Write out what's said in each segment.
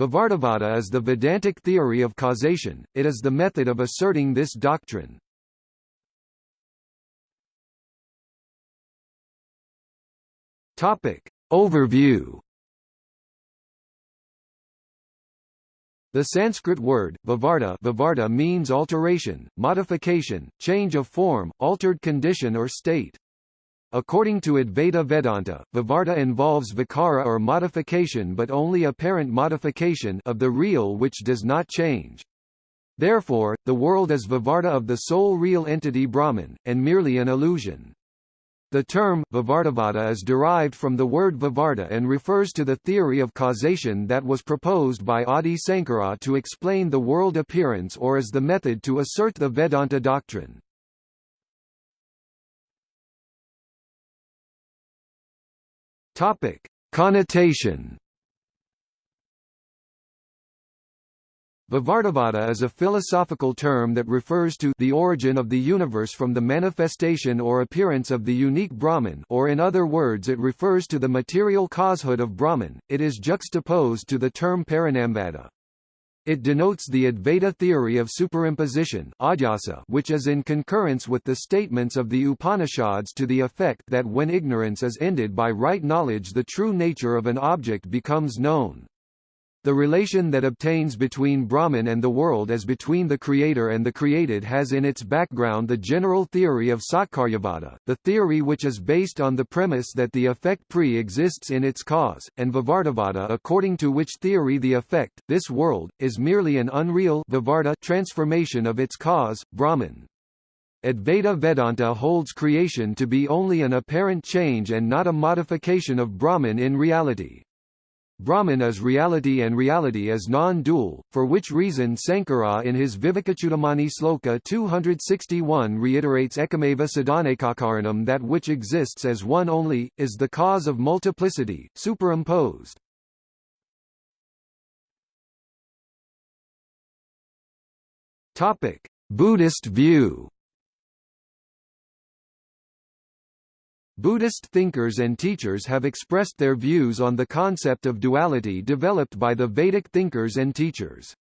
Vivartavada is the Vedantic theory of causation, it is the method of asserting this doctrine. Overview The Sanskrit word, vivarta, vivarta means alteration, modification, change of form, altered condition or state. According to Advaita Vedanta, Vivarta involves vikara or modification but only apparent modification of the real which does not change. Therefore, the world is Vivarta of the sole real entity Brahman, and merely an illusion. The term, Vivartavada is derived from the word Vivarta and refers to the theory of causation that was proposed by Adi Sankara to explain the world appearance or as the method to assert the Vedanta doctrine. Topic: Connotation. Vivartavada is a philosophical term that refers to the origin of the universe from the manifestation or appearance of the unique Brahman or in other words it refers to the material causehood of Brahman. It is juxtaposed to the term Parinamvada. It denotes the Advaita theory of superimposition which is in concurrence with the statements of the Upanishads to the effect that when ignorance is ended by right knowledge the true nature of an object becomes known. The relation that obtains between Brahman and the world as between the creator and the created has in its background the general theory of Satkaryavada, the theory which is based on the premise that the effect pre-exists in its cause, and Vivartavada according to which theory the effect, this world, is merely an unreal Vivarta transformation of its cause, Brahman. Advaita Vedanta holds creation to be only an apparent change and not a modification of Brahman in reality. Brahman is reality and reality is non-dual, for which reason Sankara in his Vivekachudamani Sloka 261 reiterates Ekameva Sadhanekakaranam that which exists as one only, is the cause of multiplicity, superimposed. Buddhist view Buddhist thinkers and teachers have expressed their views on the concept of duality developed by the Vedic thinkers and teachers.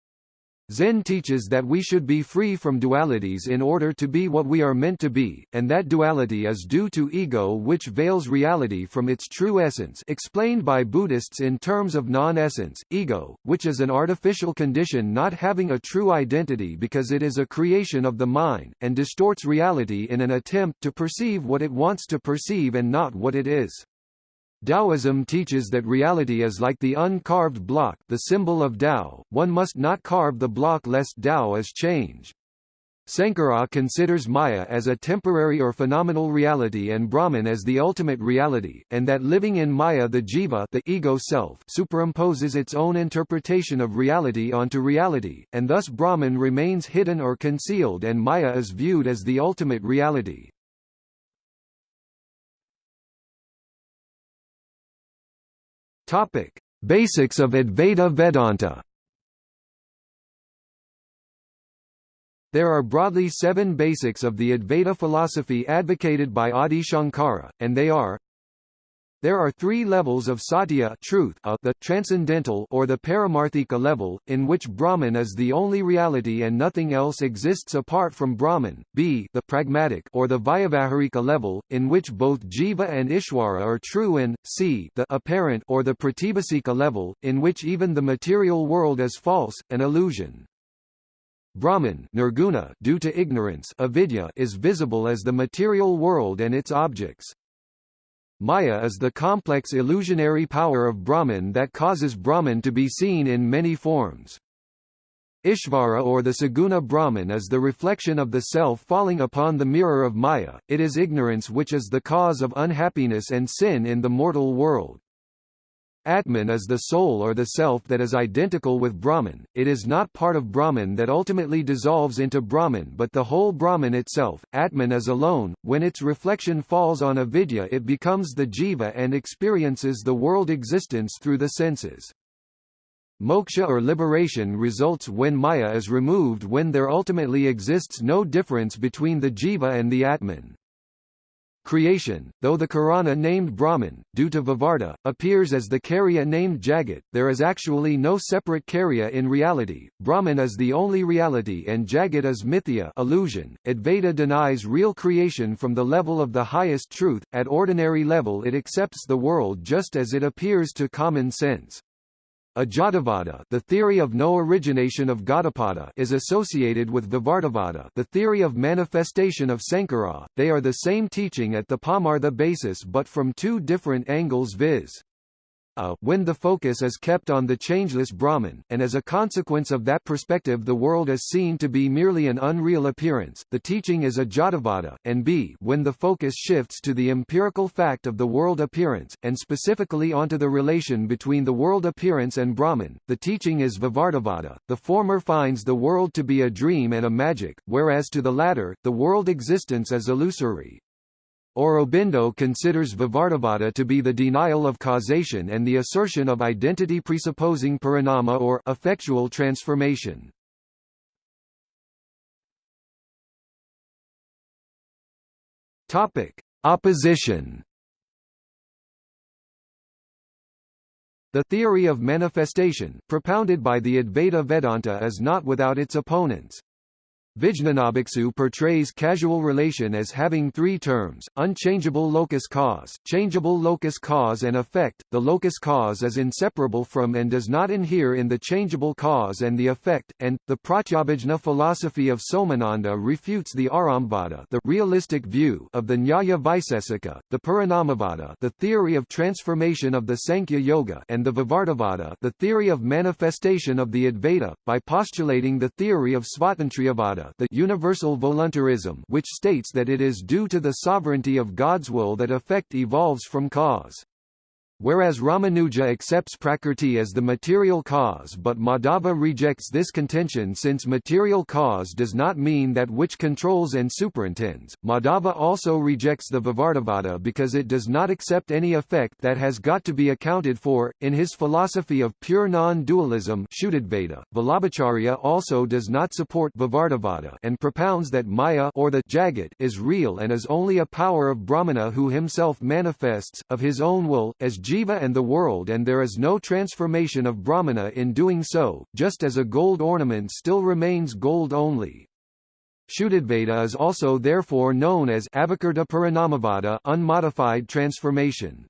Zen teaches that we should be free from dualities in order to be what we are meant to be, and that duality is due to ego which veils reality from its true essence explained by Buddhists in terms of non-essence, ego, which is an artificial condition not having a true identity because it is a creation of the mind, and distorts reality in an attempt to perceive what it wants to perceive and not what it is. Taoism teaches that reality is like the uncarved block the symbol of Tao, one must not carve the block lest Tao is changed. Sankara considers Maya as a temporary or phenomenal reality and Brahman as the ultimate reality, and that living in Maya the jiva the ego self superimposes its own interpretation of reality onto reality, and thus Brahman remains hidden or concealed and Maya is viewed as the ultimate reality. Topic: Basics of Advaita Vedanta. There are broadly seven basics of the Advaita philosophy advocated by Adi Shankara, and they are there are three levels of satya truth a, the transcendental or the paramarthika level, in which Brahman is the only reality and nothing else exists apart from Brahman, b the pragmatic or the vyavaharika level, in which both jiva and ishwara are true and, c the apparent or the pratibhasika level, in which even the material world is false, an illusion. Brahman nirguna due to ignorance avidya is visible as the material world and its objects. Maya is the complex illusionary power of Brahman that causes Brahman to be seen in many forms. Ishvara or the Saguna Brahman is the reflection of the self falling upon the mirror of Maya, it is ignorance which is the cause of unhappiness and sin in the mortal world. Atman is the soul or the self that is identical with Brahman, it is not part of Brahman that ultimately dissolves into Brahman but the whole Brahman itself. Atman is alone, when its reflection falls on avidya it becomes the jiva and experiences the world existence through the senses. Moksha or liberation results when Maya is removed when there ultimately exists no difference between the jiva and the Atman. Creation, though the Karana named Brahman, due to Vivarta, appears as the Karya named Jagat, there is actually no separate Karya in reality, Brahman is the only reality and Jagat is mithya illusion. Advaita denies real creation from the level of the highest truth, at ordinary level it accepts the world just as it appears to common sense. Ajatavada the theory of no origination of Gaudapada is associated with Vivartavada the theory of manifestation of Sankara, they are the same teaching at the Paramartha basis but from two different angles viz when the focus is kept on the changeless Brahman, and as a consequence of that perspective the world is seen to be merely an unreal appearance, the teaching is Ajatavada, and b when the focus shifts to the empirical fact of the world appearance, and specifically onto the relation between the world appearance and Brahman, the teaching is Vivartavada, the former finds the world to be a dream and a magic, whereas to the latter, the world existence is illusory. Aurobindo considers Vivartavada to be the denial of causation and the assertion of identity presupposing parinama or effectual transformation. Topic: Opposition. The theory of manifestation, propounded by the Advaita Vedanta is not without its opponents. Vijnanabhiksu portrays casual relation as having three terms, unchangeable locus cause, changeable locus cause and effect. The locus cause is inseparable from and does not inhere in the changeable cause and the effect, and, the Pratyabhijna philosophy of Somananda refutes the Arambhavada the realistic view of the Nyaya Vaisesika, the Parinamavada the theory of transformation of the Sankhya Yoga and the Vivartavada the theory of manifestation of the Advaita, by postulating the theory of Svatantriyavada the universal voluntarism which states that it is due to the sovereignty of God's will that effect evolves from cause. Whereas Ramanuja accepts Prakrti as the material cause but Madhava rejects this contention since material cause does not mean that which controls and superintends. Madhava also rejects the Vivartavada because it does not accept any effect that has got to be accounted for. In his philosophy of pure non-dualism Vallabhacharya also does not support Vivartavada and propounds that Maya or the Jagat is real and is only a power of Brahmana who himself manifests, of his own will, as Jiva and the world and there is no transformation of Brahmana in doing so, just as a gold ornament still remains gold only. Shuddhadvaita is also therefore known as Avikarta Parinamavada unmodified transformation.